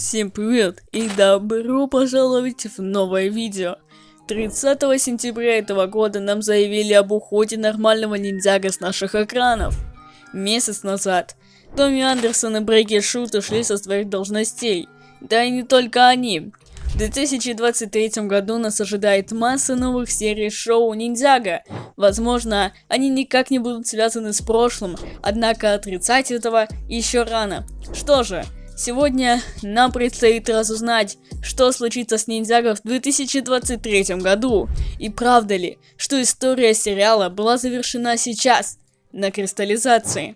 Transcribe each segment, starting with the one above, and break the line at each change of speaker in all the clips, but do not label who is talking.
Всем привет и добро пожаловать в новое видео. 30 сентября этого года нам заявили об уходе нормального ниндзяга с наших экранов. Месяц назад Томми Андерсон и Брейки Шут ушли со своих должностей. Да и не только они. В 2023 году нас ожидает масса новых серий шоу Ниндзяга. Возможно, они никак не будут связаны с прошлым, однако отрицать этого еще рано. Что же, Сегодня нам предстоит разузнать, что случится с ниндзяго в 2023 году. И правда ли, что история сериала была завершена сейчас, на кристаллизации.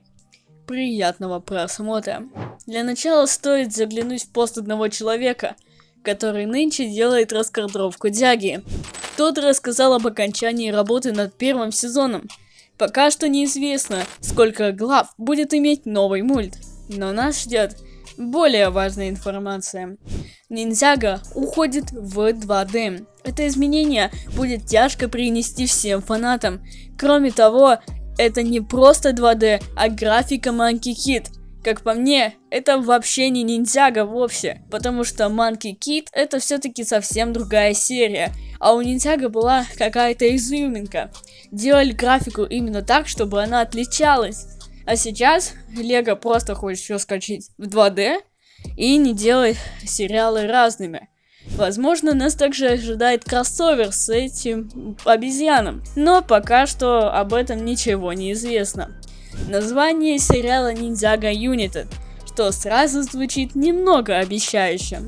Приятного просмотра. Для начала стоит заглянуть в пост одного человека, который нынче делает раскадровку Дяги. Тот рассказал об окончании работы над первым сезоном. Пока что неизвестно, сколько глав будет иметь новый мульт. Но нас ждет более важная информация. Ниндзяго уходит в 2D. Это изменение будет тяжко принести всем фанатам. Кроме того, это не просто 2D, а графика Monkey Kid. Как по мне, это вообще не ниндзяго вовсе, потому что Monkey Kid это все-таки совсем другая серия, а у ниндзяго была какая-то изюминка. Делали графику именно так, чтобы она отличалась. А сейчас Лего просто хочет все скачать в 2D и не делать сериалы разными. Возможно, нас также ожидает кроссовер с этим обезьяном, но пока что об этом ничего не известно. Название сериала Ниндзяго United, что сразу звучит немного обещающе.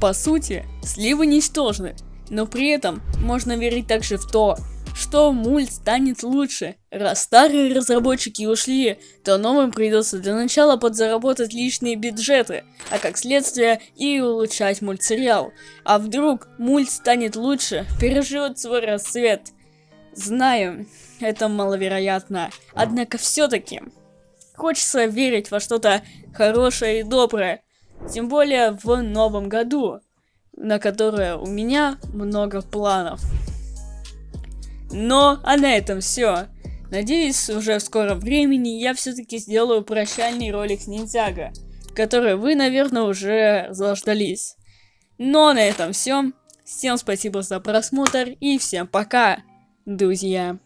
По сути, сливы ничтожны, но при этом можно верить также в то, что мульт станет лучше. Раз старые разработчики ушли, то новым придется для начала подзаработать лишние бюджеты, а как следствие и улучшать мультсериал. А вдруг мульт станет лучше, переживет свой расцвет. Знаю, это маловероятно, однако все-таки хочется верить во что-то хорошее и доброе, тем более в новом году, на которое у меня много планов. Но, а на этом все. Надеюсь, уже в скором времени я все-таки сделаю прощальный ролик с Ниндзяго, который вы, наверное, уже заждались. Но на этом все. Всем спасибо за просмотр и всем пока, друзья.